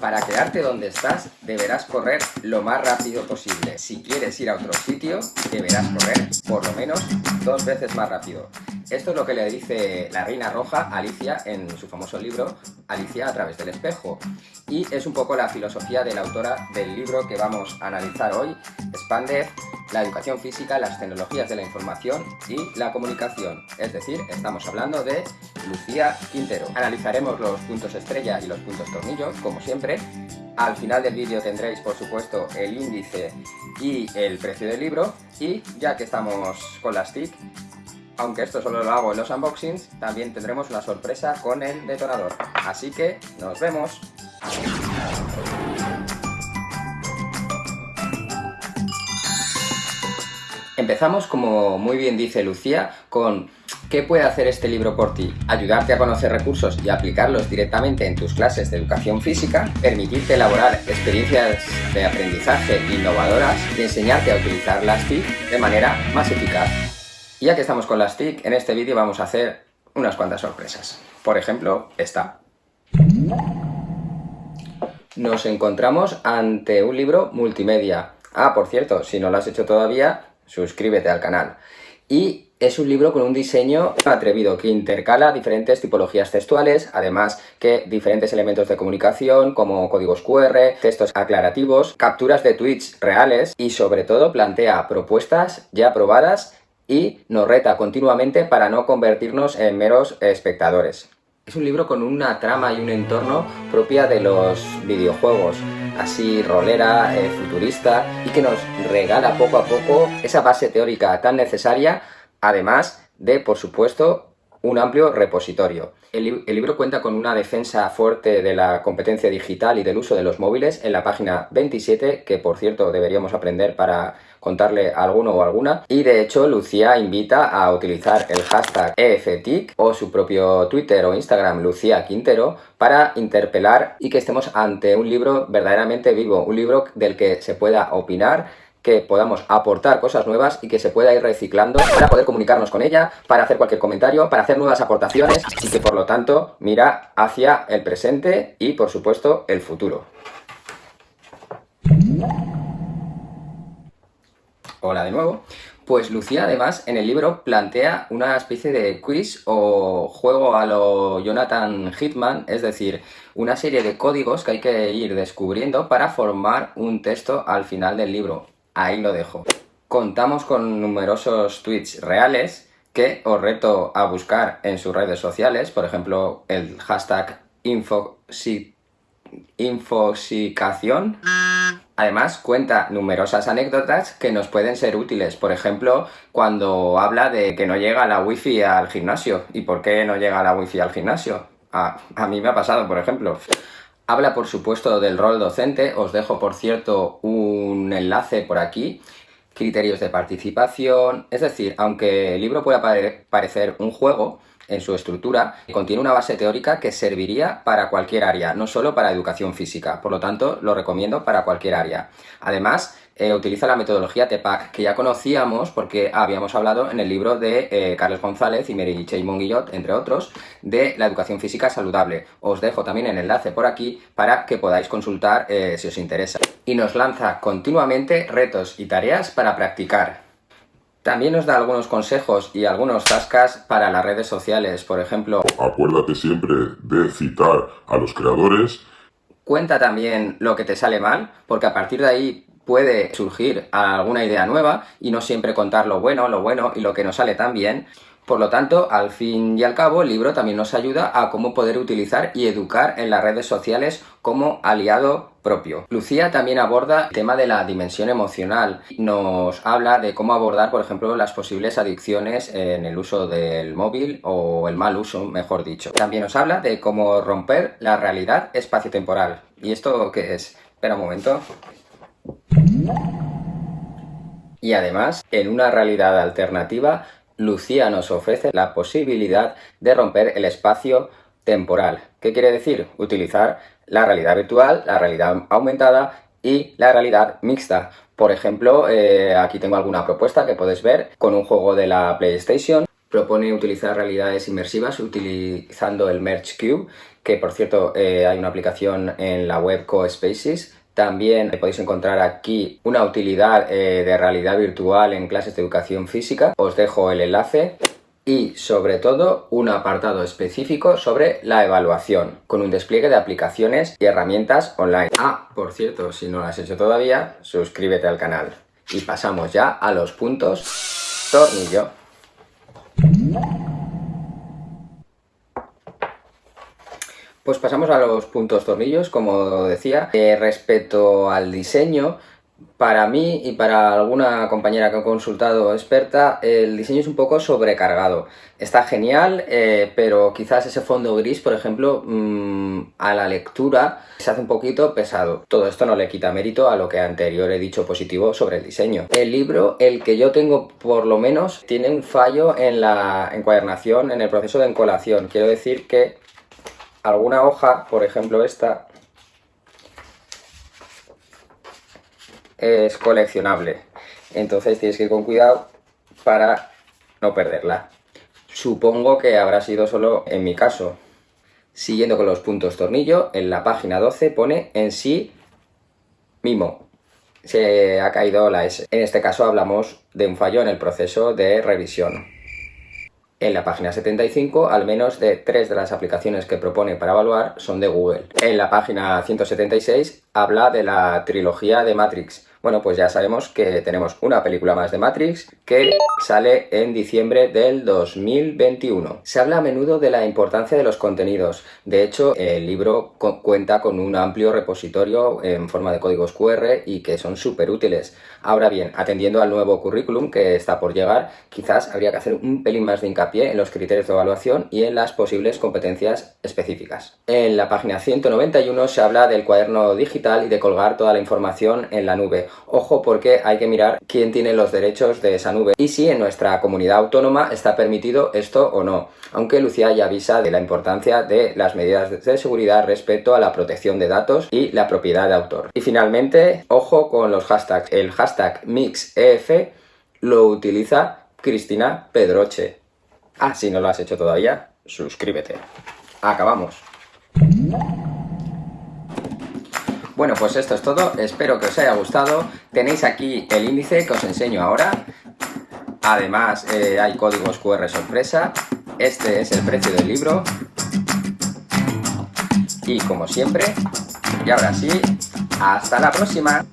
Para quedarte donde estás, deberás correr lo más rápido posible. Si quieres ir a otro sitio, deberás correr por lo menos dos veces más rápido. Esto es lo que le dice la Reina Roja Alicia en su famoso libro Alicia a través del espejo. Y es un poco la filosofía de la autora del libro que vamos a analizar hoy, Expander, la educación física, las tecnologías de la información y la comunicación. Es decir, estamos hablando de Lucía Quintero. Analizaremos los puntos estrella y los puntos tornillo, como siempre. Al final del vídeo tendréis, por supuesto, el índice y el precio del libro. Y ya que estamos con las TIC, aunque esto solo lo hago en los unboxings, también tendremos una sorpresa con el detonador. Así que, nos vemos. Empezamos, como muy bien dice Lucía, con ¿Qué puede hacer este libro por ti? Ayudarte a conocer recursos y aplicarlos directamente en tus clases de educación física, permitirte elaborar experiencias de aprendizaje innovadoras y enseñarte a utilizar las TIC de manera más eficaz. Y ya que estamos con las TIC, en este vídeo vamos a hacer unas cuantas sorpresas. Por ejemplo, esta. Nos encontramos ante un libro multimedia. Ah, por cierto, si no lo has hecho todavía, suscríbete al canal. Y es un libro con un diseño atrevido que intercala diferentes tipologías textuales, además que diferentes elementos de comunicación como códigos QR, textos aclarativos, capturas de tweets reales y sobre todo plantea propuestas ya probadas y nos reta continuamente para no convertirnos en meros espectadores. Es un libro con una trama y un entorno propia de los videojuegos, así rolera, eh, futurista, y que nos regala poco a poco esa base teórica tan necesaria, además de, por supuesto, un amplio repositorio. El, libro cuenta con una defensa fuerte de la competencia digital y del uso de los móviles en la página 27, que por cierto deberíamos aprender para contarle alguno o alguna. Y de hecho Lucía invita a utilizar el hashtag EFTIC o su propio Twitter o Instagram Lucía Quintero para interpelar y que estemos ante un libro verdaderamente vivo, un libro del que se pueda opinar que podamos aportar cosas nuevas y que se pueda ir reciclando para poder comunicarnos con ella, para hacer cualquier comentario, para hacer nuevas aportaciones y que por lo tanto mira hacia el presente y por supuesto el futuro. Hola de nuevo. Pues Lucía además en el libro plantea una especie de quiz o juego a lo Jonathan Hitman, es decir, una serie de códigos que hay que ir descubriendo para formar un texto al final del libro. Ahí lo dejo. Contamos con numerosos tweets reales que os reto a buscar en sus redes sociales, por ejemplo el hashtag infosicación Además, cuenta numerosas anécdotas que nos pueden ser útiles. Por ejemplo, cuando habla de que no llega la wifi al gimnasio. ¿Y por qué no llega la wifi al gimnasio? A mí me ha pasado, por ejemplo. Habla, por supuesto, del rol docente. Os dejo, por cierto, un enlace por aquí. Criterios de participación. Es decir, aunque el libro pueda parecer un juego, en su estructura, contiene una base teórica que serviría para cualquier área, no solo para educación física. Por lo tanto, lo recomiendo para cualquier área. Además, eh, utiliza la metodología TEPAC, que ya conocíamos porque habíamos hablado en el libro de eh, Carlos González y Mary J. Monguillot, entre otros, de la educación física saludable. Os dejo también el enlace por aquí para que podáis consultar eh, si os interesa. Y nos lanza continuamente retos y tareas para practicar. También nos da algunos consejos y algunos tascas para las redes sociales, por ejemplo... Acuérdate siempre de citar a los creadores. Cuenta también lo que te sale mal, porque a partir de ahí puede surgir alguna idea nueva y no siempre contar lo bueno, lo bueno y lo que nos sale tan bien. Por lo tanto, al fin y al cabo, el libro también nos ayuda a cómo poder utilizar y educar en las redes sociales como aliado propio. Lucía también aborda el tema de la dimensión emocional. Nos habla de cómo abordar, por ejemplo, las posibles adicciones en el uso del móvil o el mal uso, mejor dicho. También nos habla de cómo romper la realidad espacio-temporal. ¿Y esto qué es? Espera un momento. Y además, en una realidad alternativa, Lucía nos ofrece la posibilidad de romper el espacio temporal. ¿Qué quiere decir? Utilizar la realidad virtual, la realidad aumentada y la realidad mixta. Por ejemplo, eh, aquí tengo alguna propuesta que puedes ver con un juego de la PlayStation propone utilizar realidades inmersivas utilizando el Merge Cube, que por cierto eh, hay una aplicación en la web CoSpaces. También podéis encontrar aquí una utilidad eh, de realidad virtual en clases de educación física. Os dejo el enlace y sobre todo un apartado específico sobre la evaluación, con un despliegue de aplicaciones y herramientas online. Ah, por cierto, si no lo has hecho todavía, suscríbete al canal. Y pasamos ya a los puntos tornillo. Pues pasamos a los puntos tornillos, como decía. Eh, respecto al diseño, para mí y para alguna compañera que he consultado experta, el diseño es un poco sobrecargado. Está genial, eh, pero quizás ese fondo gris, por ejemplo, mm, a la lectura se hace un poquito pesado. Todo esto no le quita mérito a lo que anterior he dicho positivo sobre el diseño. El libro, el que yo tengo por lo menos, tiene un fallo en la encuadernación, en el proceso de encolación. Quiero decir que alguna hoja, por ejemplo esta, es coleccionable. Entonces tienes que ir con cuidado para no perderla. Supongo que habrá sido solo en mi caso. Siguiendo con los puntos tornillo, en la página 12 pone en sí mimo. Se ha caído la S. En este caso hablamos de un fallo en el proceso de revisión. En la página 75, al menos de tres de las aplicaciones que propone para evaluar son de Google. En la página 176 habla de la trilogía de Matrix, bueno, pues ya sabemos que tenemos una película más de Matrix que sale en diciembre del 2021. Se habla a menudo de la importancia de los contenidos. De hecho, el libro cuenta con un amplio repositorio en forma de códigos QR y que son súper útiles. Ahora bien, atendiendo al nuevo currículum que está por llegar, quizás habría que hacer un pelín más de hincapié en los criterios de evaluación y en las posibles competencias específicas. En la página 191 se habla del cuaderno digital y de colgar toda la información en la nube Ojo porque hay que mirar quién tiene los derechos de esa nube y si en nuestra comunidad autónoma está permitido esto o no. Aunque Lucía ya avisa de la importancia de las medidas de seguridad respecto a la protección de datos y la propiedad de autor. Y finalmente, ojo con los hashtags. El hashtag MixEF lo utiliza Cristina Pedroche. Ah, si no lo has hecho todavía, suscríbete. Acabamos. Bueno, pues esto es todo. Espero que os haya gustado. Tenéis aquí el índice que os enseño ahora. Además, eh, hay códigos QR sorpresa. Este es el precio del libro. Y como siempre, y ahora sí, hasta la próxima.